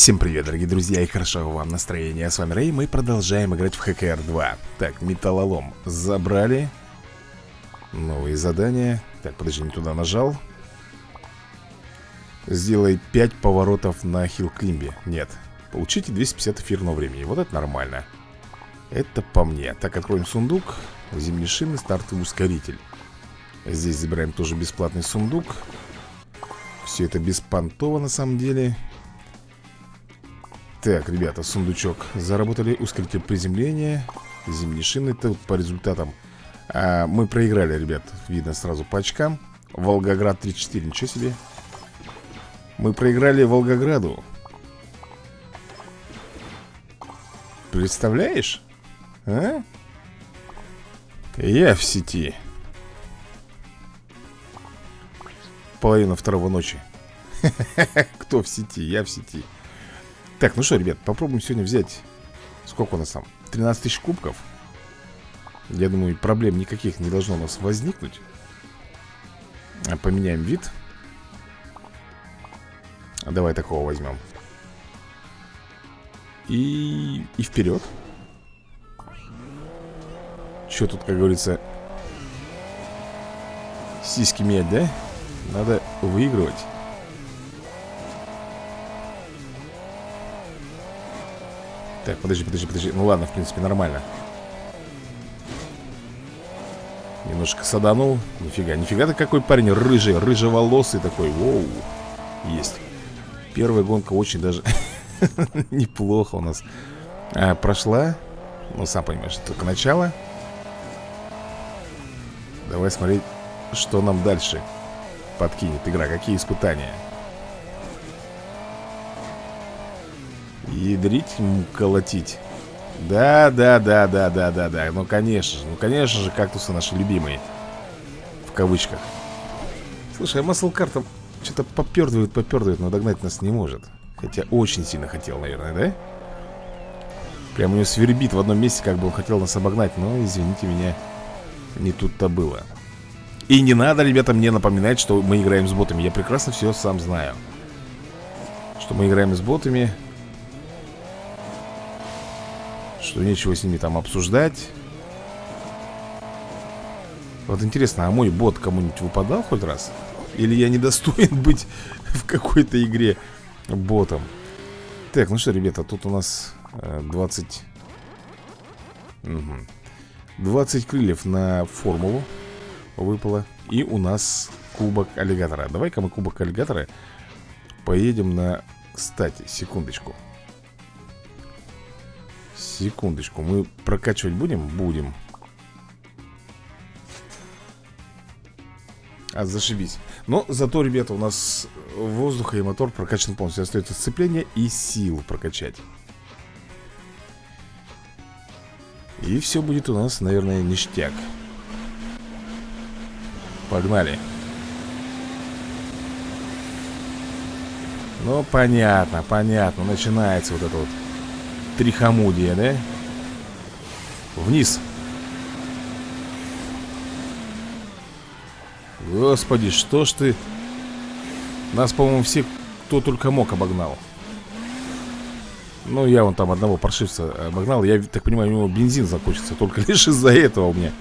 Всем привет, дорогие друзья, и хорошо вам настроение С вами Рэй, мы продолжаем играть в ХКР 2 Так, металлолом забрали. Новые задания. Так, подожди, не туда нажал. Сделай 5 поворотов на хилл-климбе. Нет, получите 250 эфирного времени. Вот это нормально. Это по мне. Так, откроем сундук. Зимние шины, стартовый ускоритель. Здесь забираем тоже бесплатный сундук. Все это беспонтово на самом деле так, ребята, сундучок Заработали ускоритель приземления Зимние шины, это по результатам а, Мы проиграли, ребят Видно сразу по очкам Волгоград 34, ничего себе Мы проиграли Волгограду Представляешь? А? Я в сети Половина второго ночи Кто в сети? Я в сети так, ну что, ребят, попробуем сегодня взять Сколько у нас там? 13 тысяч кубков. Я думаю, проблем никаких не должно у нас возникнуть. А, Поменяем вид. Давай такого возьмем. И, и вперед. Что тут, как говорится Сиськи мять, да? Надо выигрывать Так, подожди, подожди, подожди. Ну ладно, в принципе, нормально. Немножко саданул. Нифига, нифига ты какой парень рыжий Рыжеволосый такой, воу Есть. Первая гонка очень даже Неплохо у нас. А, Прошла. Ну, сам понимаешь, только начало. Давай смотреть, что нам дальше Подкинет игра, какие испытания Ядрить, колотить. Да, да, да, да, да, да, да. Ну, конечно же, ну, конечно же, кактусы наши любимые. В кавычках. Слушай, а маслкар там что-то попердывает, попердывает Но догнать нас не может. Хотя очень сильно хотел, наверное, да? Прям у него свербит в одном месте, как бы он хотел нас обогнать Но, извините меня, не тут-то было. И не надо, ребята, мне напоминать, что мы играем с ботами. Я прекрасно все сам знаю. Что мы играем с ботами что нечего с ними там обсуждать Вот интересно, а мой бот кому-нибудь выпадал хоть раз? Или я недостоин быть в какой-то игре ботом? Так, ну что, ребята, тут у нас 20... Угу. 20 крыльев на формулу выпало И у нас кубок аллигатора Давай-ка мы кубок аллигатора Поедем на... Кстати, секундочку Секундочку, мы прокачивать будем? Будем. А, зашибись. Но зато, ребята, у нас воздуха и мотор прокачан полностью. Остается сцепление и силу прокачать. И все будет у нас, наверное, ништяк. Погнали. Ну, понятно, понятно. Начинается вот это вот Трихомудия, да? Вниз. Господи, что ж ты? Нас, по-моему, все, кто только мог, обогнал. Ну, я вон там одного паршивца обогнал. Я так понимаю, у него бензин закончится. Только лишь из-за этого у меня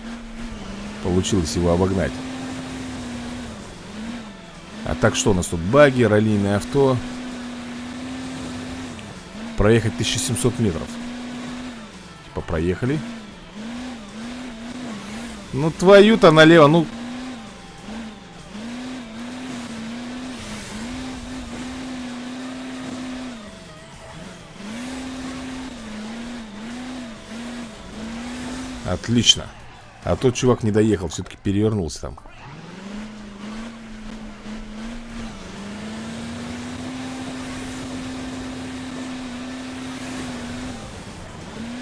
Получилось его обогнать. А так что у нас тут? Баги, раллийное авто проехать 1700 метров. Типа проехали. Ну твою-то налево, ну. Отлично. А тот чувак не доехал, все-таки перевернулся там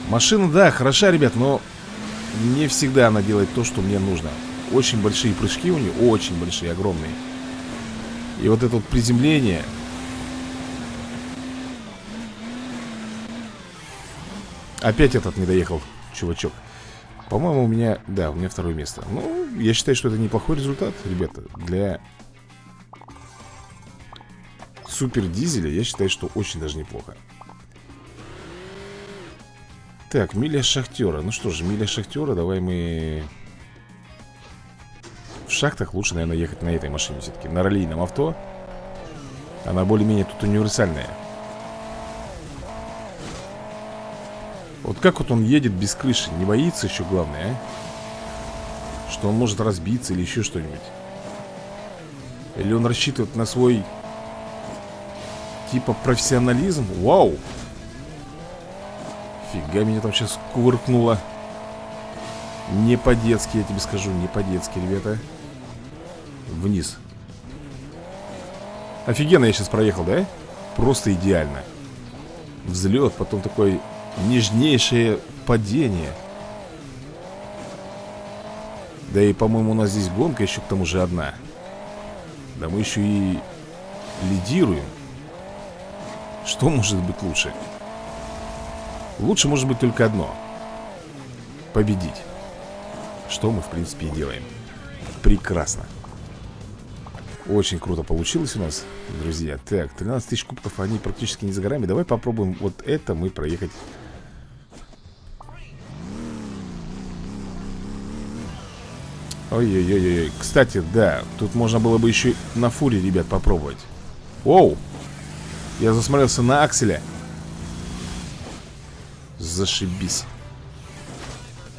Машина, да, хороша, ребят, но не всегда она делает то, что мне нужно. Очень большие прыжки у нее, очень большие, огромные. И вот это вот приземление. Опять этот не доехал, чувачок. По-моему, у меня, да, у меня второе место. Ну, я считаю, что это неплохой результат, ребята Для супер дизеля, я считаю, что очень даже неплохо. Так, миля шахтера. Ну что же, миля шахтера, давай мы... В шахтах лучше, наверное, ехать на этой машине все-таки. На раллийном авто. Она более-менее тут универсальная. Вот как вот он едет без крыши? Не боится еще главное, а? Что он может разбиться или еще что-нибудь. Или он рассчитывает на свой Типа профессионализм? Вау! Фига меня там сейчас кувыркнуло. Не по-детски, я тебе скажу Не по-детски, ребята. Вниз. Офигенно я сейчас проехал, да? Просто идеально. Взлет, потом такой нежнейшее падение. Да и, по-моему, у нас здесь гонка еще к тому же одна. Да мы еще и лидируем. Что может быть лучше? Лучше может быть только одно. Победить. Что мы в принципе и делаем. Прекрасно. Очень круто получилось у нас, друзья. Так, 13 тысяч кубков, они практически не за горами. Давай попробуем вот это мы проехать. Ой-ой-ой-ой Кстати, да, тут можно было бы еще на фуре, ребят, попробовать. Оу! Я засмотрелся на Акселя Зашибись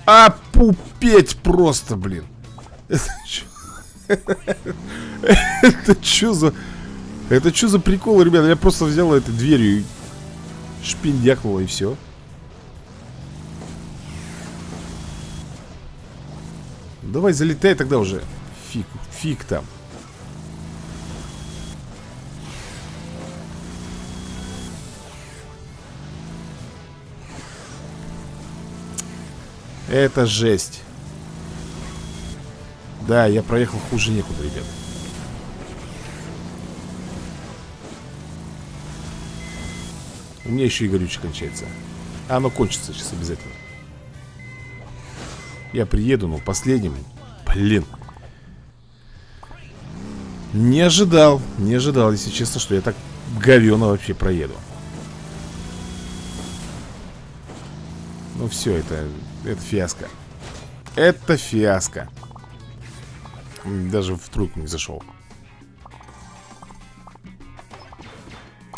А пупеть просто, блин Это что? За... Это что за прикол, ребята? Я просто взял этой дверью и шпиндякнула и все. Давай залетай тогда уже. Фиг, фиг там. Это жесть. Да, я проехал хуже некуда, ребят. У меня еще и горючее кончается. А оно кончится сейчас обязательно. Я приеду, но последним. Блин. Не ожидал, не ожидал, если честно, что я так говенно вообще проеду. Ну все, это это фиаско. Это фиаско. Даже в тройку не зашел.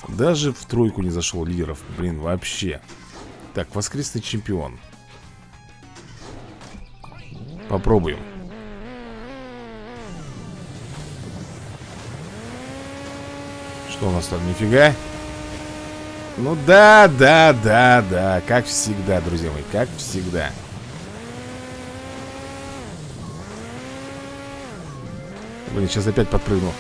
Даже в тройку не зашел лидеров. Блин, вообще. Так, воскресный чемпион. Попробуем. Что у нас там? Нифига. Ну да, да, да, да Как всегда, друзья мои, как всегда. Блин, сейчас опять подпрыгну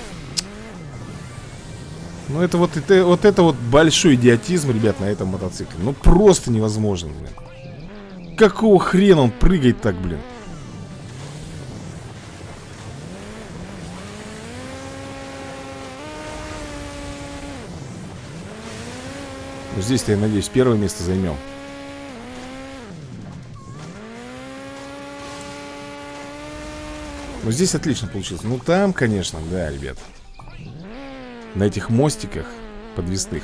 Ну это вот, это, вот это вот большой идиотизм, ребят, на этом мотоцикле. Ну просто невозможно, блин. Какого хрена он прыгает так, блин здесь-то, я надеюсь, первое место займем. Ну, здесь отлично получилось. Ну, там, конечно, да, ребят. На этих мостиках подвесных.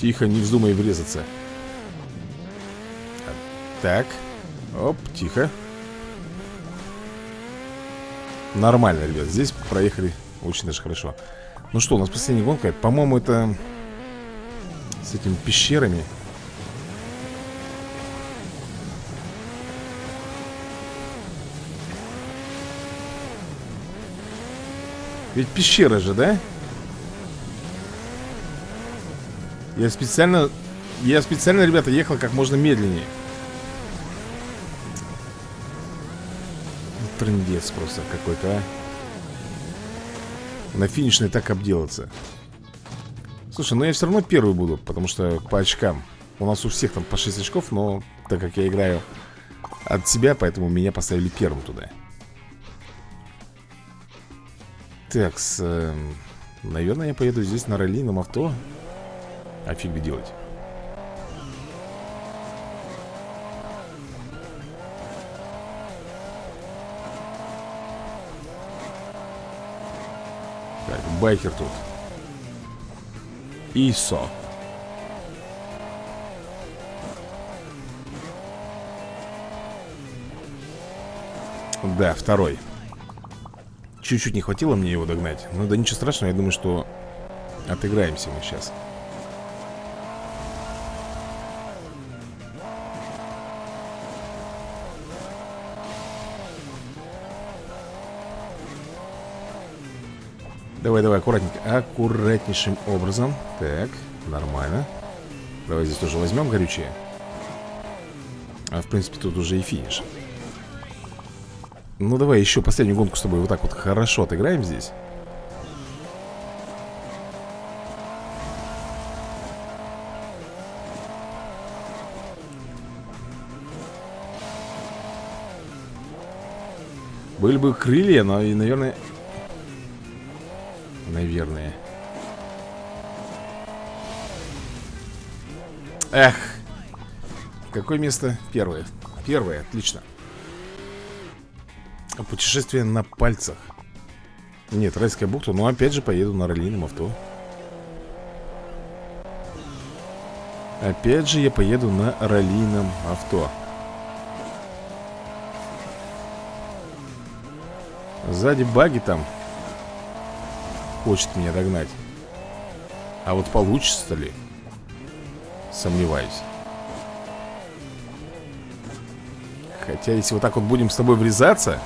Тихо, не вздумай врезаться. Так. Оп, тихо. Нормально, ребят, здесь проехали очень даже хорошо. Ну что, у нас последняя гонка. По-моему, это с этими пещерами. Ведь пещера же, да? Я специально Я специально, ребята, ехал как можно медленнее трындец просто какой-то, а. На финишной так обделаться. Слушай, ну я все равно первый буду, потому что по очкам. У нас у всех там по 6 очков, но так как я играю от себя, поэтому меня поставили первым туда. Так, с, э, наверное, я поеду здесь на раллийном авто. А фиг делать. Байкер тут. ИСО. Да, второй. Чуть-чуть не хватило мне его догнать. Но да ничего страшного, я думаю, что отыграемся мы сейчас. Давай, давай, аккуратненько. Аккуратнейшим образом. Так, нормально. Давай здесь тоже возьмем горючее. А в принципе тут уже и финиш. Ну давай еще последнюю гонку с тобой Вот так вот хорошо отыграем здесь. Были бы крылья, но и, наверное, Наверное. Эх Какое место? Первое. Первое, отлично. Путешествие на пальцах. Нет, райская бухта Но опять же поеду на раллийном авто. Опять же я поеду на раллийном авто. Сзади баги там хочет меня догнать. А вот получится ли? Сомневаюсь. Хотя если вот так вот будем с тобой врезаться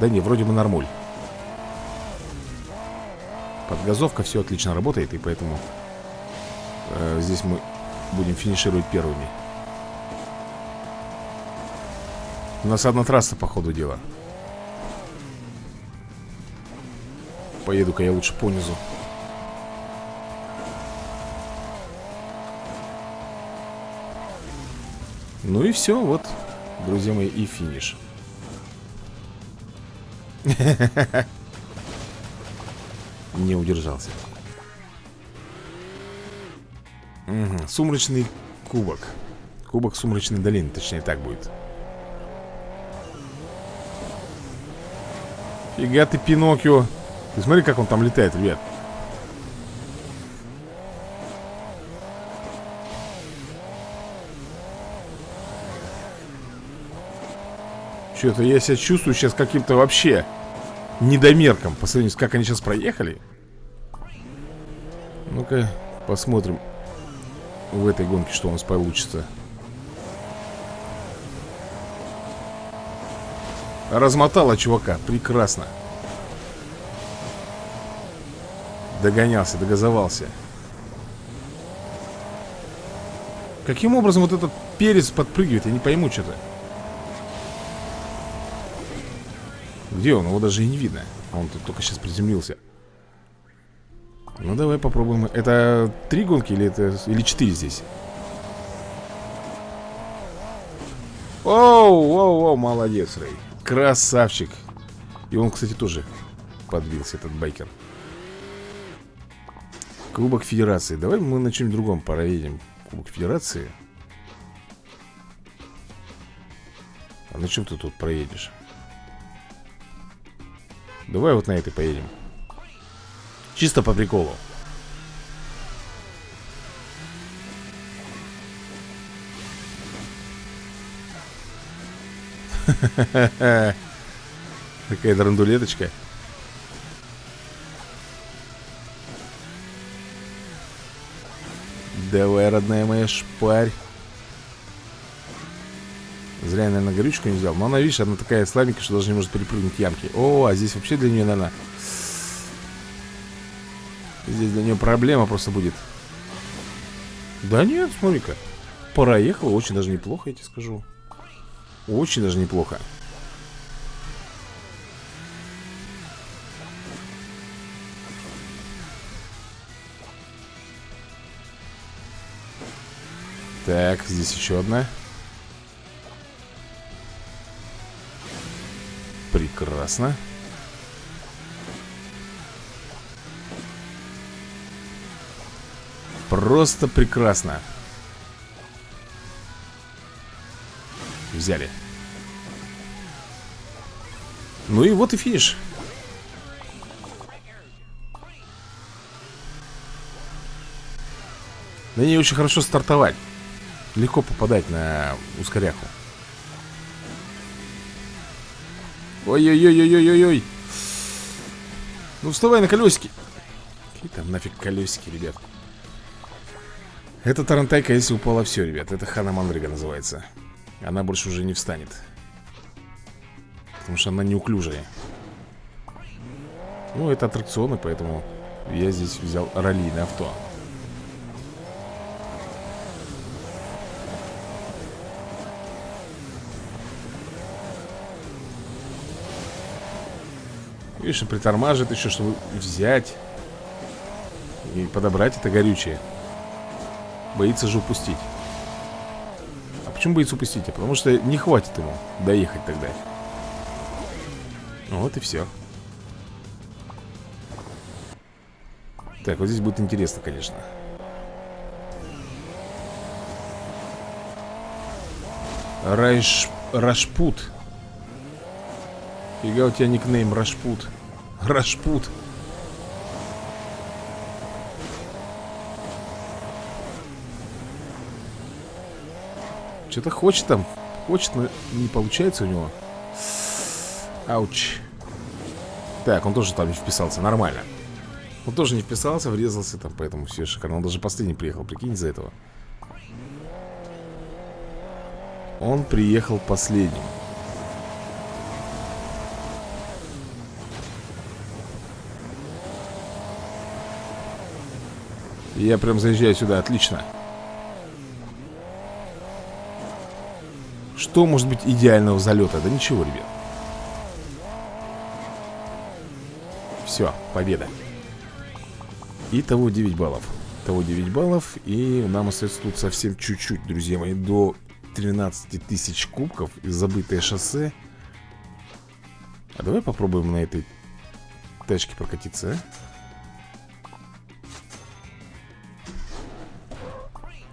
Да не, вроде бы нормуль. Подгазовка все отлично работает И поэтому э, Здесь мы будем финишировать первыми У нас одна трасса, по ходу дела. Поеду-ка я лучше по низу. Ну и все, вот, друзья мои, и финиш. Не удержался. Сумрачный кубок. Кубок сумрачной долины, точнее так будет Фига ты, Пиноккио. Ты смотри, как он там летает, ребят. Что-то я себя чувствую сейчас каким-то вообще недомерком По сравнению с как они сейчас проехали. Ну-ка, посмотрим В этой гонке, что у нас получится Размотала чувака, прекрасно. Догонялся, догазовался. Каким образом вот этот перец подпрыгивает? Я не пойму что-то. Где он? Его даже и не видно. А он тут только сейчас приземлился. Ну давай попробуем. Это три гонки или это или четыре здесь? Оу, оу, оу, молодец, Рэй Красавчик. И он, кстати, тоже подбился, этот байкер. Кубок Федерации. Давай мы на чем-нибудь другом проедем Кубок Федерации. А на чем ты тут проедешь? Давай вот на этой поедем. Чисто по приколу Такая драндулеточка. Давай, родная моя, шпарь. Зря я, наверное, горючку не взял. Но она, видишь, она такая слабенькая, что даже не может перепрыгнуть ямки. О, а здесь вообще для нее, наверное... Здесь для нее проблема просто будет. Да нет, смотри-ка. Проехала очень даже неплохо, я тебе скажу. Очень даже неплохо. Так, здесь еще одна. Прекрасно. Просто прекрасно. Взяли. Ну и вот и финиш. На ней очень хорошо стартовать. Легко попадать на ускоряху. Ой-ой-ой-ой-ой-ой Ну вставай на колесики. Какие там нафиг колесики, ребят? Это Тарантайка, если упала, все, ребят. Это Хана Мандрига называется Она больше уже не встанет. Потому что она неуклюжая. Ну, это аттракционы, поэтому Я здесь взял раллийное авто. Видишь, притормаживает еще, чтобы взять И подобрать это горючее. Боится же упустить почему боится упустить? А потому что не хватит ему доехать тогда. Вот и все Так, вот здесь будет интересно, конечно. Райш... Рашпут. Фига у тебя никнейм Рашпут. Рашпут Что-то хочет там Хочет, но не получается у него. Ауч. Так, он тоже там не вписался, нормально. Он тоже не вписался, врезался там Поэтому все шикарно, он даже последний приехал Прикинь из-за этого. Он приехал последним. Я прям заезжаю сюда, отлично Что может быть идеального залета? Да ничего, ребят. Все, победа. Итого 9 баллов. Того 9 баллов И нам остается тут совсем чуть-чуть, друзья мои До 13 тысяч кубков И забытое шоссе. А давай попробуем на этой тачке прокатиться, а?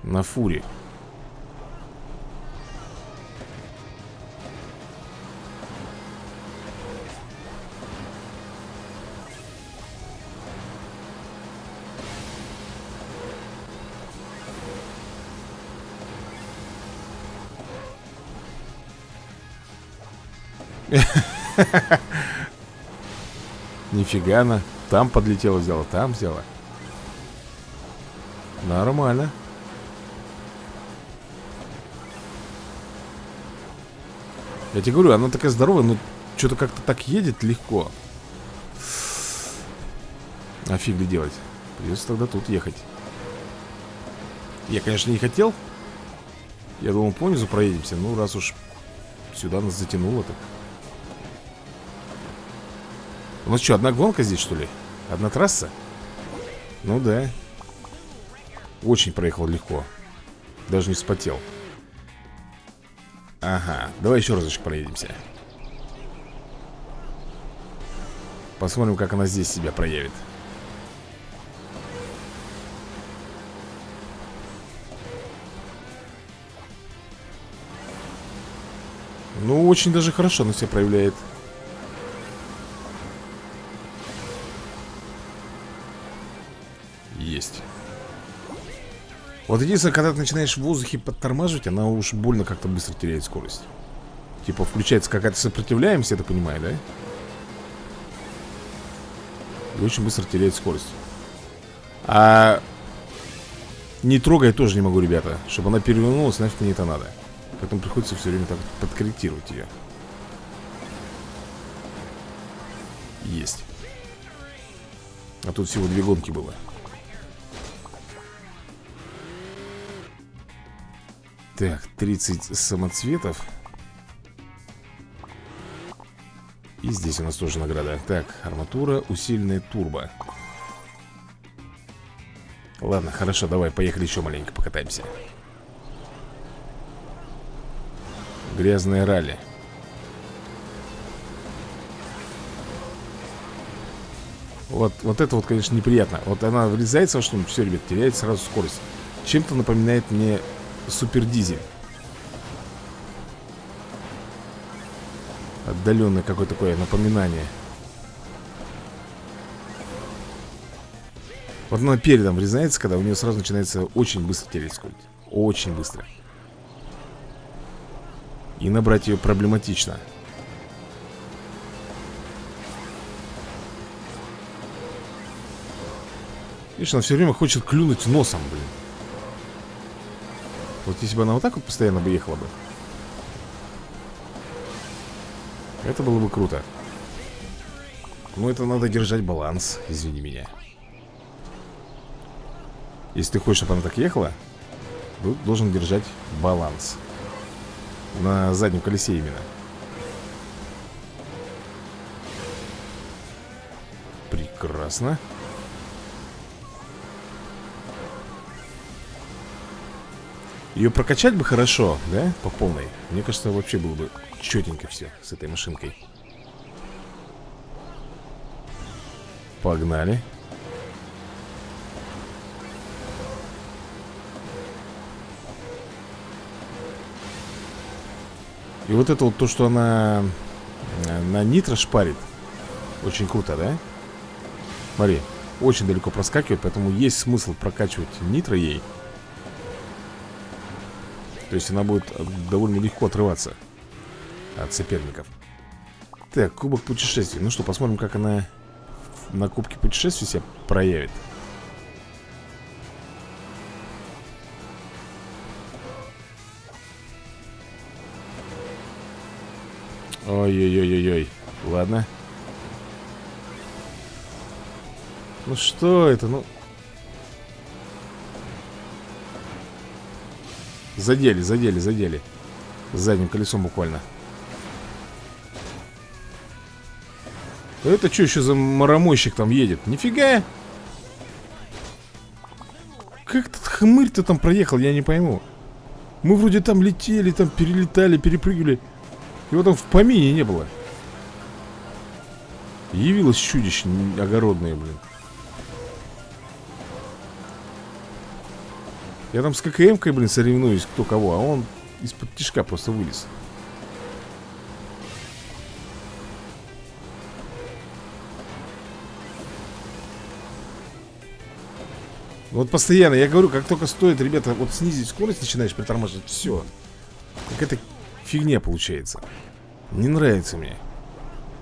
На фуре Нифига она Там подлетела, взяла, там взяла Нормально Я тебе говорю, она такая здоровая, но что-то как-то так едет легко. А фиг ли делать? Придется тогда тут ехать. Я, конечно, не хотел. Я думал, понизу проедемся. Ну, раз уж сюда нас затянуло так. У нас что, одна гонка здесь, что ли? Одна трасса? Ну да. Очень проехал легко. Даже не вспотел. Ага, давай еще разочек проедемся Посмотрим, как она здесь себя проявит Ну, очень даже хорошо она себя проявляет вот единственное, когда ты начинаешь в воздухе подтормаживать, она уж больно как-то быстро теряет скорость. Типа включается какая-то сопротивляемость, я так понимаю, да? И очень быстро теряет скорость. А не трогать тоже не могу, ребята. Чтобы она перевернулась, нафиг мне это надо. Поэтому приходится все время так подкорректировать ее. Есть. А тут всего две гонки было. Так, 30 самоцветов. И здесь у нас тоже награда. Так, арматура, усиленная турбо. Ладно, хорошо, давай, поехали еще маленько покатаемся. Грязное ралли. Вот, вот это вот, конечно, неприятно. Вот она врезается во что-нибудь, все, ребят, теряет сразу скорость. Чем-то напоминает мне Супер дизель Отдаленное какое-то такое напоминание. Вот она передом врезается, когда у нее сразу начинается очень быстро скорость Очень быстро. И набрать ее проблематично. Видишь, она все время хочет клюнуть носом, блин Вот если бы она вот так вот постоянно бы ехала бы. Это было бы круто. Но это надо держать баланс, извини меня. Если ты хочешь, чтобы она так ехала Ты должен держать баланс. На заднем колесе именно. Прекрасно Ее прокачать бы хорошо, да? По полной Мне кажется, вообще было бы четенько все с этой машинкой Погнали И вот это вот то, что она э, на нитро шпарит Очень круто, да? Смотри, очень далеко проскакивает Поэтому есть смысл прокачивать нитро ей то есть она будет довольно легко отрываться От соперников. Так, кубок путешествий. Ну что, посмотрим, как она на кубке путешествий себя проявит. Ой-ой-ой-ой-ой. Ладно. Ну что это, ну Задели, задели, задели. Задним колесом буквально. Это что еще за маромойщик там едет? Нифига. Как этот хмырь-то там проехал, я не пойму. Мы вроде там летели, там перелетали, перепрыгивали. Его там в помине не было. Явилось чудище огородное, блин Я там с ККМ-кой, блин, соревнуюсь, кто кого А он из-под тишка просто вылез Вот постоянно, я говорю, как только стоит, ребята, вот снизить скорость начинаешь притормаживать, все. Какая-то фигня получается. Не нравится мне.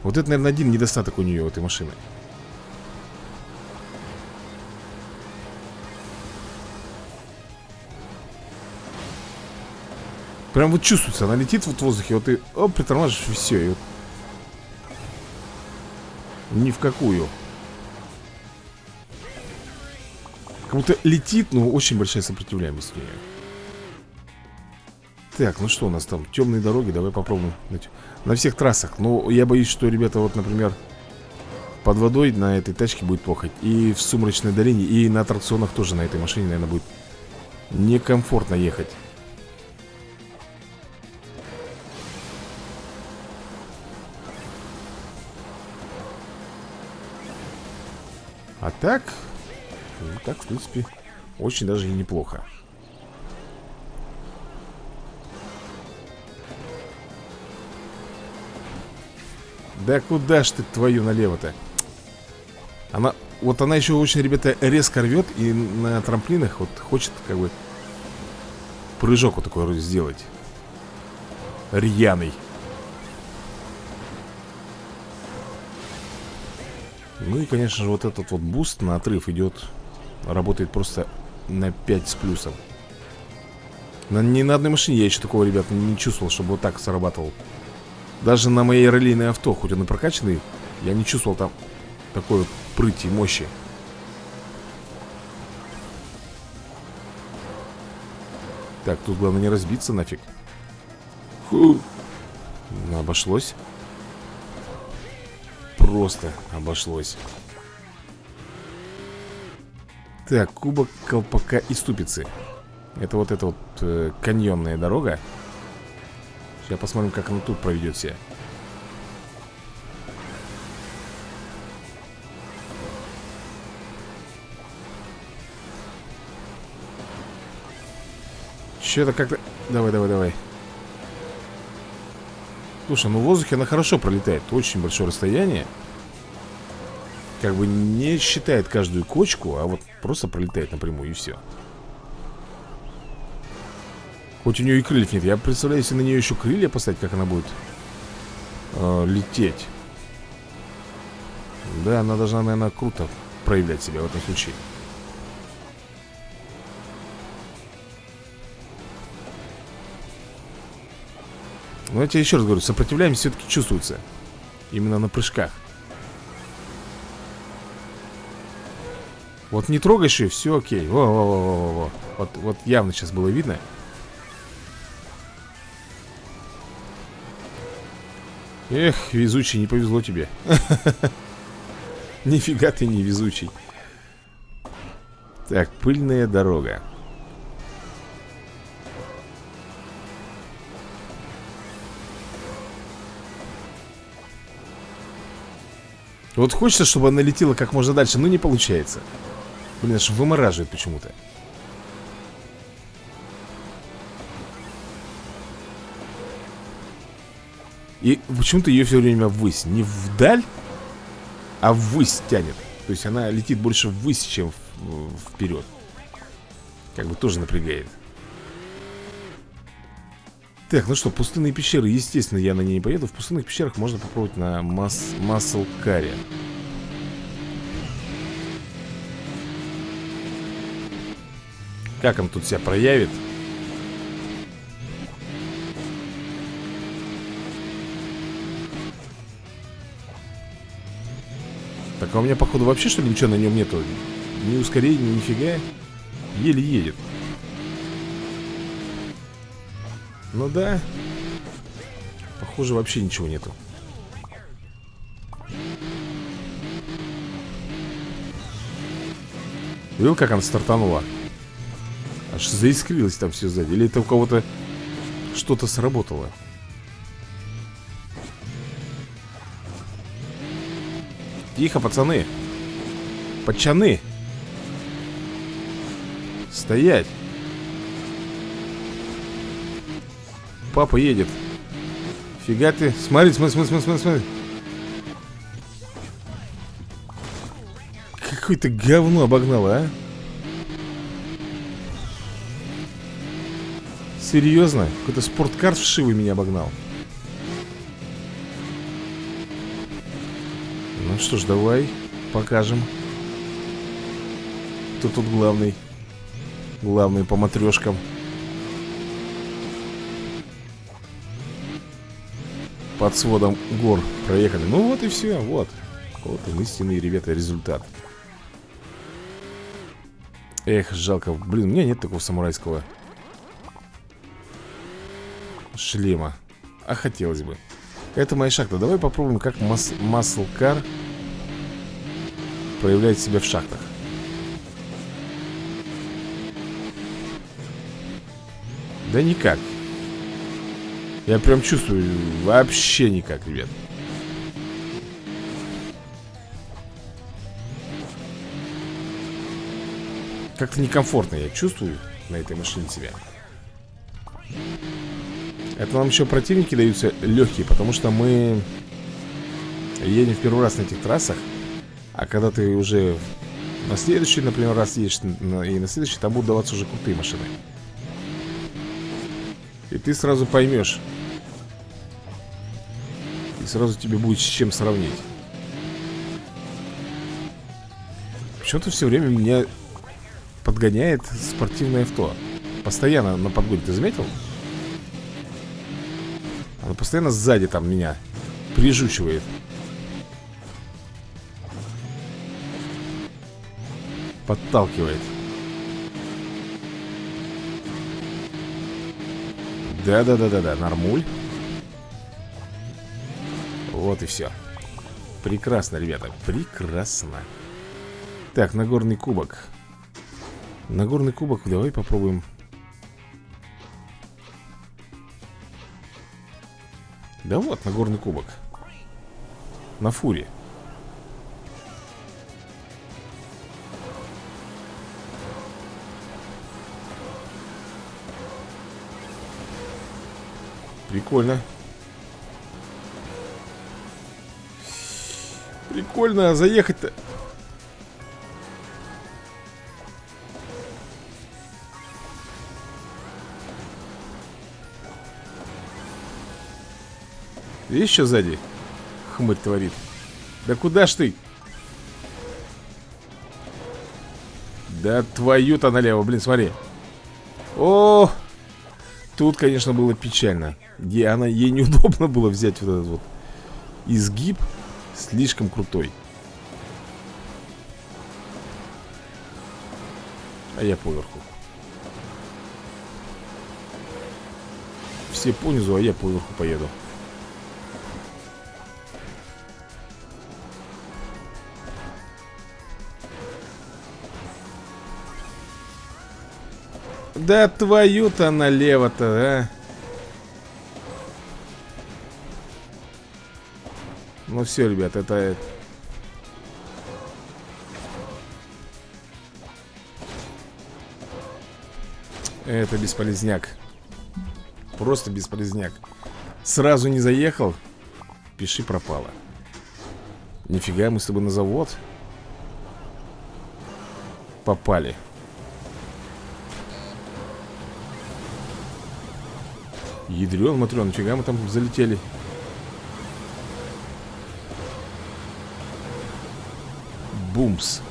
Вот это, наверное, один недостаток у нее, у этой машины. Прям вот чувствуется, она летит вот в воздухе, вот ты оп, притормаживаешь, и все, и вот... Ни в какую. Как будто летит, но очень большая сопротивляемость у нее. Так, ну что у нас там? Темные дороги, давай попробуем. На всех трассах. Но я боюсь, что, ребята, вот, например, под водой на этой тачке будет плохо. И в сумрачной долине, и на аттракционах тоже на этой машине, наверное, будет некомфортно ехать. А так, ну, так, в принципе, очень даже и неплохо. Да куда ж ты твою налево-то? Она, вот она еще очень, ребята, резко рвет И на трамплинах вот хочет как бы Прыжок вот такой сделать Рьяный Ну и, конечно же, вот этот вот boost на отрыв идет Работает просто на 5 с плюсом. На, Ни на одной машине я еще такого, ребят, не чувствовал, чтобы вот так срабатывал. Даже на моей раллийной авто, хоть он и прокачанный Я не чувствовал там такой вот прыти мощи. Так, тут главное не разбиться нафиг. Фу. Обошлось просто обошлось. Так, кубок колпака и ступицы. Это вот эта вот э, каньонная дорога. Сейчас посмотрим, как она тут проведет себя. Че-то как-то... Давай, давай, давай. Слушай, ну в воздухе она хорошо пролетает. Очень большое расстояние Как бы не считает каждую кочку А вот просто пролетает напрямую и все Хоть у нее и крыльев нет Я представляю, если на нее еще крылья поставить Как она будет э, лететь. Да, она должна, наверное, круто проявлять себя в этом случае. Но я тебе еще раз говорю, сопротивляемость все-таки чувствуется Именно на прыжках Вот не трогаешь ее, все окей. Во, во, во, во, во. Вот, вот явно сейчас было видно. Эх, везучий, не повезло тебе. Нифига ты не везучий. Так, пыльная дорога. Вот хочется, чтобы она летела как можно дальше, но не получается. Блин, аж вымораживает почему-то. И почему-то ее все время ввысь. Не вдаль, а ввысь тянет. То есть она летит больше ввысь, чем вперед. Как бы тоже напрягает. Так, ну что, пустынные пещеры, естественно, я на ней не поеду В пустынных пещерах можно попробовать на мас Маслкаре Как он тут себя проявит? Так, а у меня, походу, вообще, что ли, ничего на нем нету? Ни ускорения, ни нифига Еле едет Ну да Похоже, вообще ничего нету Видел, как она стартанула? Аж заискрилось там все сзади. Или это у кого-то что-то сработало? Тихо, пацаны. Пачаны. Стоять. Папа едет. Фига ты. Смотри, смотри, смотри, смотри, смотри. Какое-то говно обогнало, а Серьезно? Какой-то спорткар вшивый меня обогнал. Ну что ж, давай Покажем. Кто тут главный? Главный по матрешкам. Под сводом гор проехали. Ну вот и все, вот. Вот он истинный, ребята, результат. Эх, жалко. Блин, у меня нет такого самурайского Шлема. А хотелось бы. Это моя шахта. Давай попробуем, как мас Маслкар Проявляет себя в шахтах. Да никак. Я прям чувствую вообще никак, ребят. Как-то некомфортно я чувствую на этой машине себя Это нам еще противники даются легкие Потому что мы едем в первый раз на этих трассах А когда ты уже на следующий, например, раз едешь И на следующий, там будут даваться уже крутые машины. И ты сразу поймешь сразу тебе будет с чем сравнить. Почему-то все время меня подгоняет спортивное авто. Постоянно на подгоне, ты заметил? Постоянно сзади там меня прижучивает. Подталкивает. Да-да-да-да-да, нормуль. Вот и все Прекрасно, ребята, прекрасно. Так, Нагорный кубок. Нагорный кубок, давай попробуем Да вот, на горный кубок. На фуре. Прикольно. Прикольно заехать-то. Видишь, что сзади? Хмырь творит. Да куда ж ты? Да твою-то налево, блин, смотри. О, тут, конечно, было печально. Ей, она, ей неудобно было взять вот этот вот изгиб слишком крутой. А я поверху. Все понизу, а я поверху поеду. Да твою-то налево-то, а. Ну все, ребят, это... Это бесполезняк. Просто бесполезняк. Сразу не заехал Пиши пропало. Нифига, мы с тобой на завод Попали Ядрен, матрен, нифига мы там залетели. Бумс.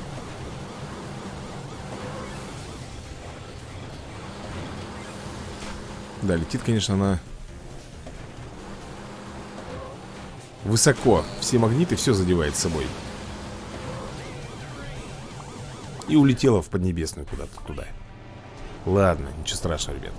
Да, летит, конечно, она Высоко. Все магниты, все задевает с собой. И улетела в Поднебесную куда-то туда. Ладно, ничего страшного, ребят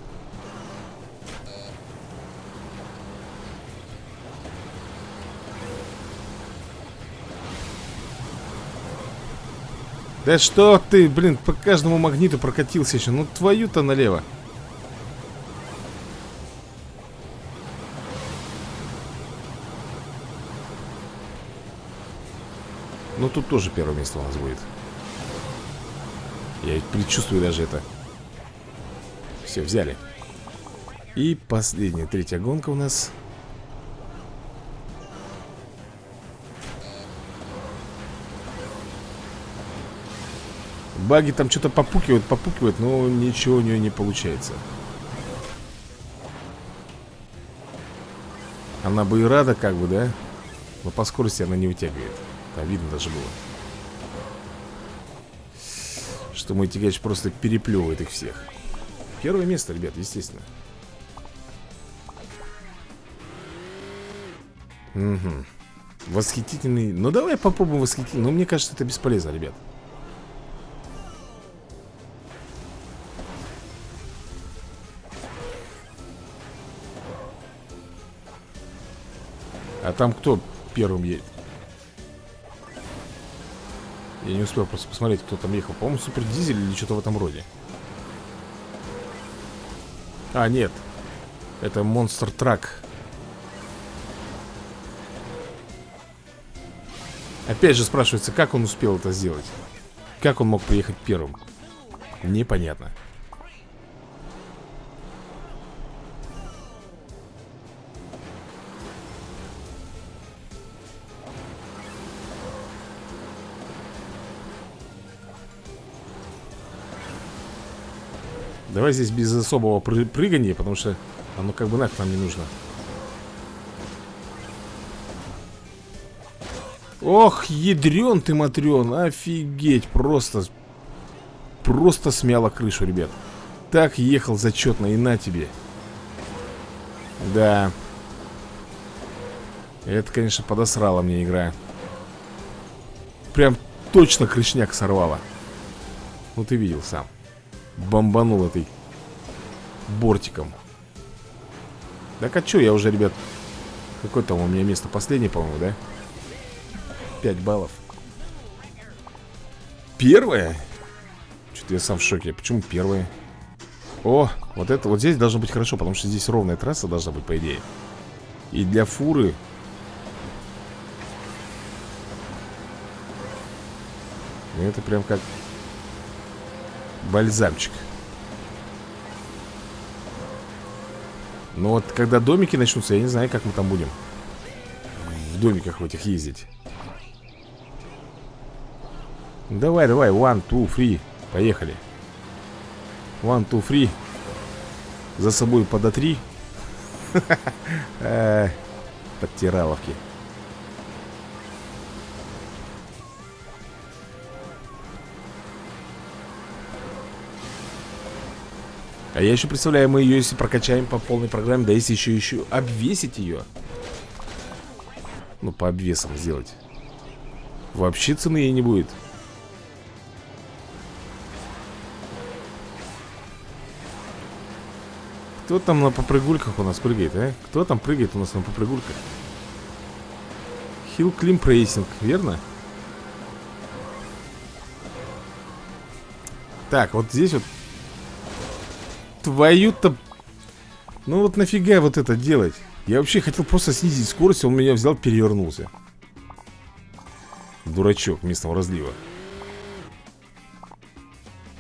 Да что ты, блин, по каждому магниту прокатился еще Ну твою-то налево. Ну тут тоже первое место у нас будет. Я предчувствую даже это. Все, взяли. И последняя, третья гонка у нас Баги там что-то попукивают, попукивают, но ничего у нее не получается. Она бы и рада, как бы, да? Но по скорости она не вытягивает. Там видно даже было. Что мой тягач просто переплевывает их всех. Первое место, ребят, естественно. Угу. Восхитительный. Ну, давай попробуем восхитительный. Но мне кажется, это бесполезно, ребят. Там кто первым едет? Я не успел просто посмотреть, кто там ехал. По-моему, Супер Дизель или что-то в этом роде. А, нет. Это Монстр Трак Опять же спрашивается, как он успел это сделать? Как он мог приехать первым? Непонятно Давай здесь без особого пры прыгания, потому что оно как бы нафиг нам не нужно. Ох, ядрен ты, матрен, офигеть, просто, просто смяло крышу, ребят. Так ехал зачетно, и на тебе. Да. Это, конечно, подосрала мне игра. Прям точно крышняк сорвала. Ну, ты видел сам бомбанул этой бортиком. Так а что, я уже, ребят Какое там у меня место последнее, по-моему, да? 5 баллов Первое? Что-то я сам в шоке Почему первое? О, вот это, вот здесь должно быть хорошо Потому что здесь ровная трасса должна быть, по идее И для фуры Это прям как Бальзамчик. Но вот когда домики начнутся, я не знаю, как мы там будем В домиках в этих ездить. Давай, давай, one, two, three Поехали. One, two, three За собой подотри. Э, Подтираловки А я еще представляю, мы ее если прокачаем по полной программе Да если еще еще обвесить ее Ну, по обвесам сделать Вообще цены ей не будет Кто там на попрыгульках у нас прыгает, а? Кто там прыгает у нас на попрыгульках? Hill Climb Racing, верно? Так, вот здесь вот Твою-то... Ну вот нафига вот это делать? Я вообще хотел просто снизить скорость, он меня взял, перевернулся. Дурачок местного разлива.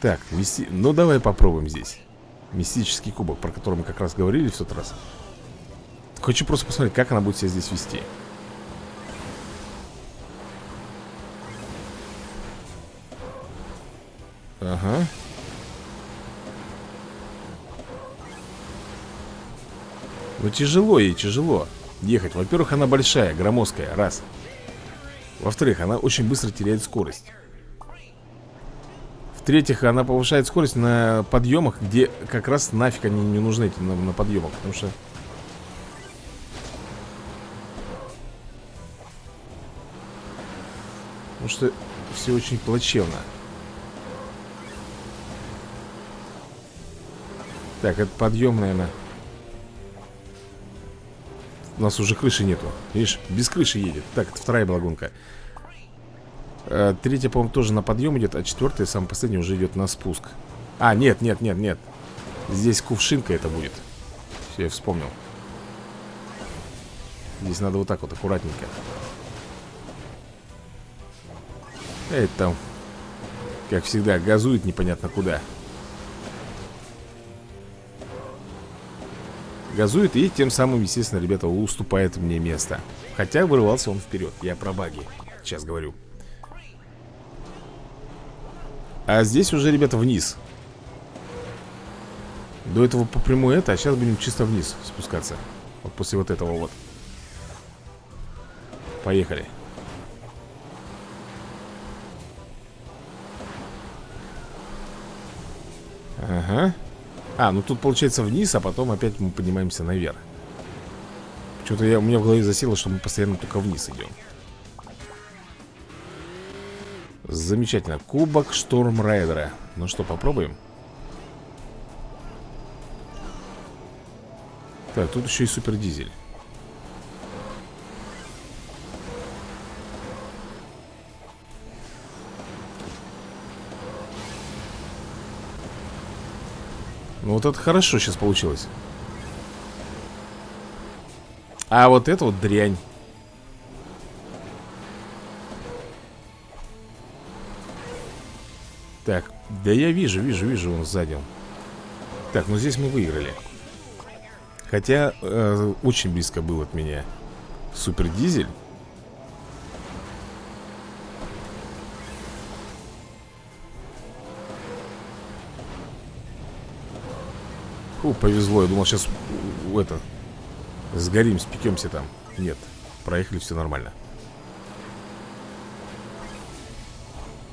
Так, мисти... ну давай попробуем здесь. Мистический кубок, про который мы как раз говорили в тот раз. Хочу просто посмотреть, как она будет себя здесь вести Ну тяжело ей, тяжело ехать Во-первых, она большая, громоздкая, раз Во-вторых, она очень быстро теряет скорость в-третьих, она повышает скорость на подъемах, где как раз нафиг они не нужны эти на, на подъемах, потому что... Потому что все очень плачевно. Так, это подъем, наверное. У нас уже крыши нету. Видишь, без крыши едет. Так, это вторая балагунка. Э, третья, по-моему, тоже на подъем идет А четвертая, самая последняя, уже идет на спуск А, нет, нет, нет, нет Здесь кувшинка это будет Все, я вспомнил Здесь надо вот так вот, аккуратненько Это там Как всегда, газует непонятно куда Газует и тем самым, естественно, ребята, уступает мне место. Хотя вырывался он вперед. Я про баги сейчас говорю. А здесь уже, ребята, вниз. До этого по прямой это, а сейчас будем чисто вниз спускаться. Вот после вот этого вот. Поехали. Ага А, ну тут получается вниз, а потом опять мы поднимаемся наверх Что-то я, у меня в голове засело, что мы постоянно только вниз идем Замечательно. Кубок Шторм Райдера. Ну что, попробуем? Так, тут еще и супер дизель. Ну вот это хорошо сейчас получилось. А вот это вот дрянь. Так, да я вижу, вижу, вижу он сзади Так, ну здесь мы выиграли Хотя э, очень близко был от меня Супер дизель Фу, повезло, я думал сейчас это Сгорим, спекемся там. Нет, проехали, все нормально.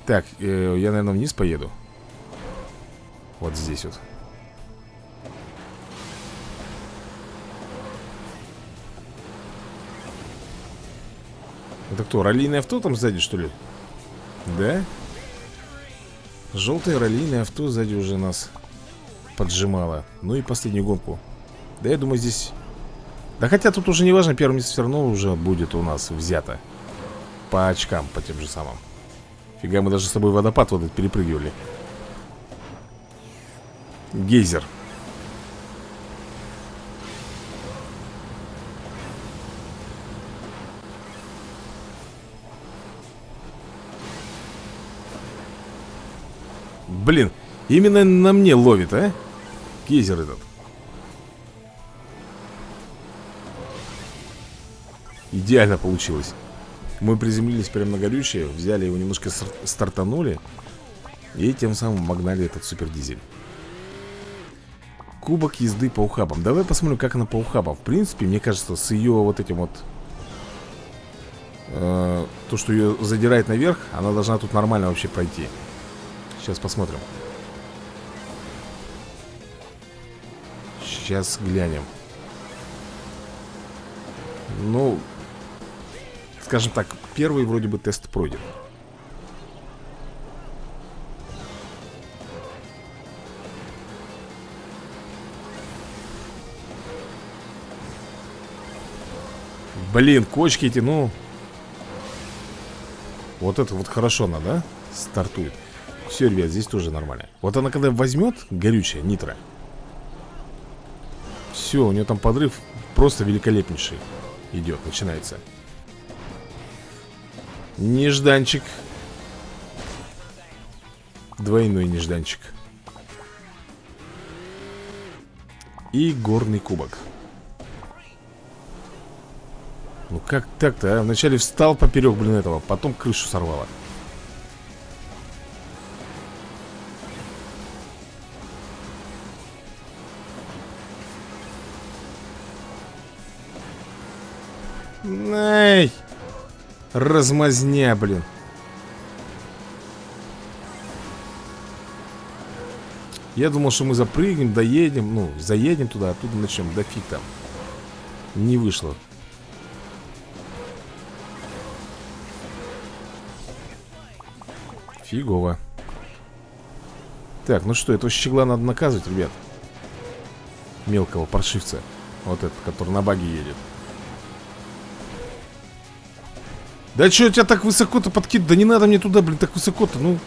Так, э, я, наверное, вниз поеду. Вот здесь вот. Это кто, раллийное авто там сзади, что ли? Да? Желтое раллийное авто сзади уже нас поджимало Ну и последнюю гонку. Да я думаю здесь... Да хотя тут уже не важно, первое место все равно уже будет у нас взято. По очкам, по тем же самым. Фига, мы даже с тобой водопад вот этот перепрыгивали. Гейзер. Блин, именно на мне ловит, а? Гейзер этот. Идеально получилось. Мы приземлились прямо на горючее Взяли его немножко стартанули И тем самым магнали этот супердизель. Кубок езды по ухабам. Давай посмотрим, как она по ухабам. В принципе, мне кажется, с ее вот этим вот э, То, что ее задирает наверх Она должна тут нормально вообще пройти. Сейчас посмотрим Сейчас глянем. Ну Скажем так, первый вроде бы тест пройден. Блин, кочки эти, ну. Вот это вот хорошо она, да? Стартует. Все, ребят, здесь тоже нормально. Вот она когда возьмет горючее, нитро Все, у нее там подрыв Просто великолепнейший Идет, начинается. Нежданчик. Двойной нежданчик. И горный кубок. Ну как так-то, а? Вначале встал поперек, блин, этого Потом крышу сорвало Эй! Размазня, блин. Я думал, что мы запрыгнем, доедем Ну, заедем туда, оттуда начнем Да фиг там. Не вышло. Фигово. Так, ну что, этого щегла надо наказывать, ребят. Мелкого паршивца. Вот этот, который на баге едет Да что тебя так высоко-то подкид? Да не надо мне туда, блин, так высоко-то, ну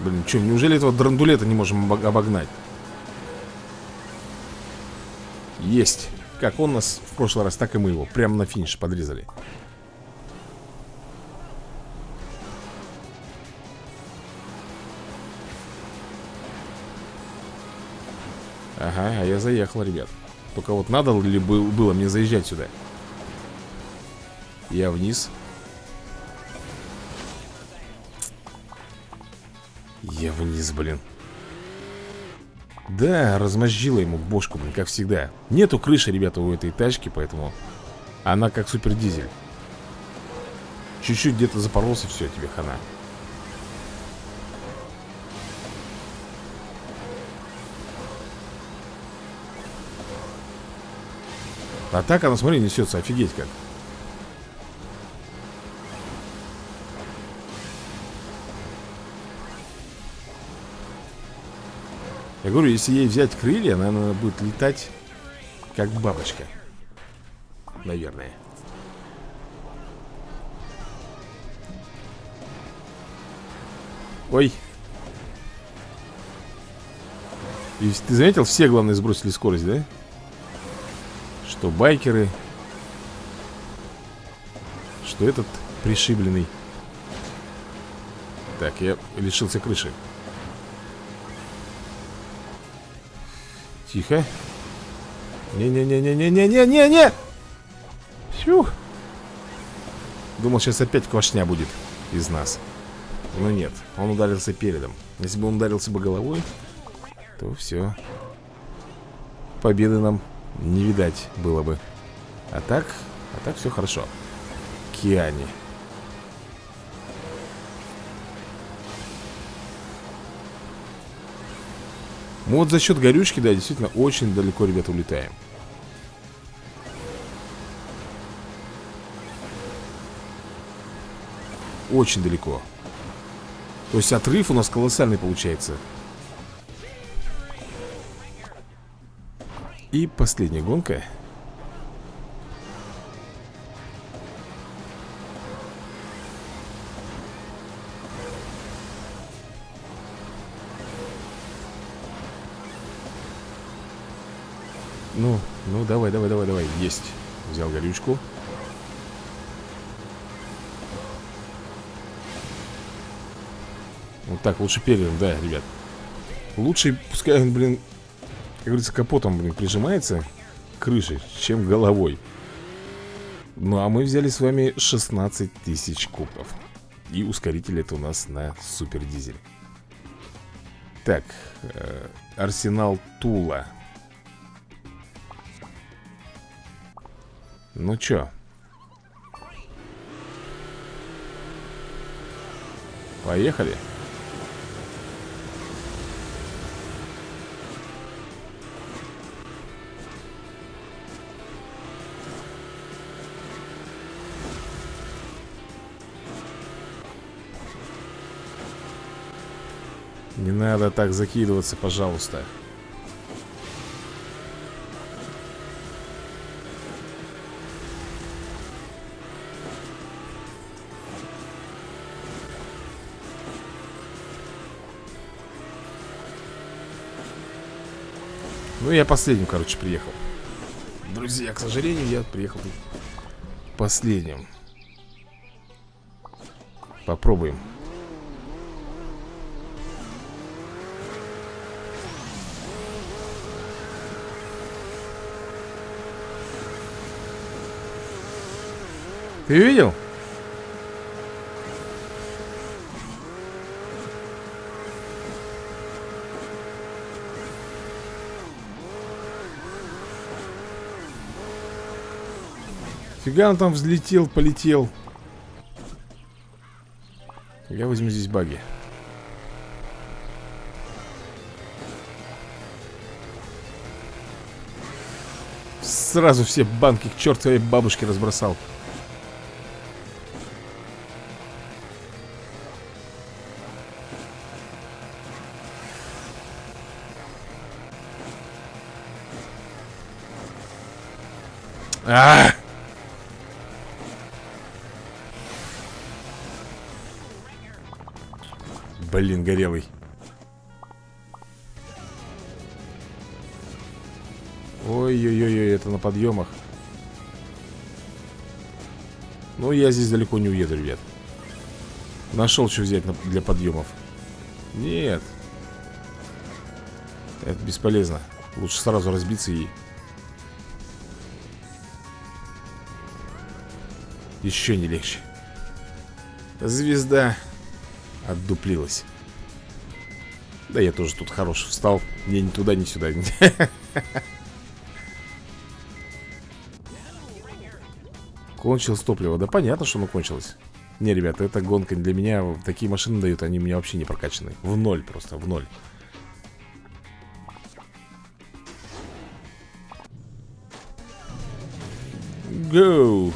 Блин, что, неужели этого драндулета не можем обогнать? Есть. Как он нас в прошлый раз, так и мы его. Прямо на финиш подрезали. Ага, а я заехал, ребят. Только вот надо ли было мне заезжать сюда? Я вниз. Я вниз, блин. Да, размозжила ему бошку, блин, как всегда Нету крыши, ребята, у этой тачки, поэтому Она как супер дизель Чуть-чуть где-то запоролся, все, тебе хана А так она, смотри, несется, офигеть как Я говорю, если ей взять крылья, она будет летать как бабочка. Наверное. Ой. И ты заметил, все, главное, сбросили скорость, да? Что байкеры, что этот пришибленный. Так, я лишился крыши. Тихо. Не-не-не-не-не-не-не-не-не! Фух. Думал, сейчас опять квашня будет из нас. Но нет, он ударился передом. Если бы он ударился бы головой, то все. Победы нам не видать было бы. А так, а так все хорошо. Киани. Мы вот за счет горючки, да, действительно очень далеко, ребята, улетаем. Очень далеко. То есть отрыв у нас колоссальный получается. И последняя гонка. Ну, ну, давай, давай, давай, давай. Есть. Взял горючку. Вот так, лучше передом, да, ребят. Лучше, пускай он, блин, говорится, капотом, блин, прижимается к крыше, чем головой. Ну, а мы взяли с вами 16 тысяч кубков. И ускоритель это у нас на супер дизель. Так, э, арсенал Тула. Ну чё? Поехали. Не надо так закидываться, пожалуйста. Ну, я последним, короче, приехал. Друзья, к сожалению, я приехал последним. Попробуем Ты видел? Фига он там взлетел, полетел. Я возьму здесь баги. Сразу все банки к чертовой бабушке разбросал Блин, горелый. Ой-ой-ой, это на подъемах. Ну, я здесь далеко не уеду, ребят. Нашел, что взять для подъемов. Нет. Это бесполезно. Лучше сразу разбиться и Еще не легче Звезда Отдуплилась. Да я тоже тут хорош встал. Мне ни туда, ни сюда. Кончилось топливо. Да понятно, что оно кончилось. Не, ребята, эта гонка для меня Такие машины дают, они меня вообще не прокачаны. В ноль просто, в ноль. Go!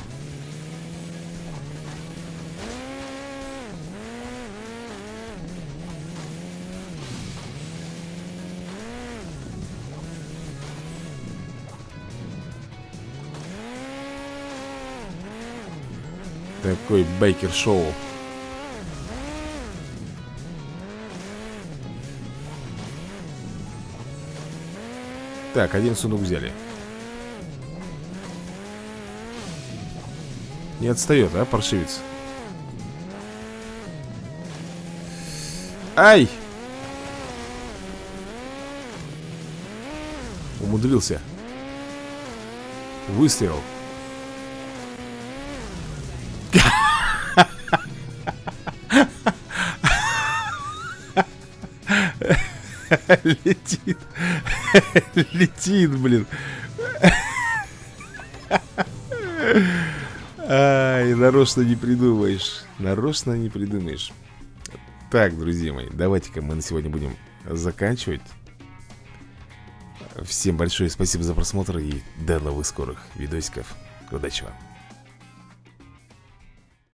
Такой бейкер-шоу. Так, один сундук взяли. Не отстает, а, паршивец? Ай! Умудрился. Выстрел. Летит. Летит, блин. Ай, нарочно не придумаешь. Нарочно не придумаешь. Так, друзья мои, давайте-ка мы на сегодня будем заканчивать. Всем большое спасибо за просмотр и до новых скорых видосиков. Удачи вам.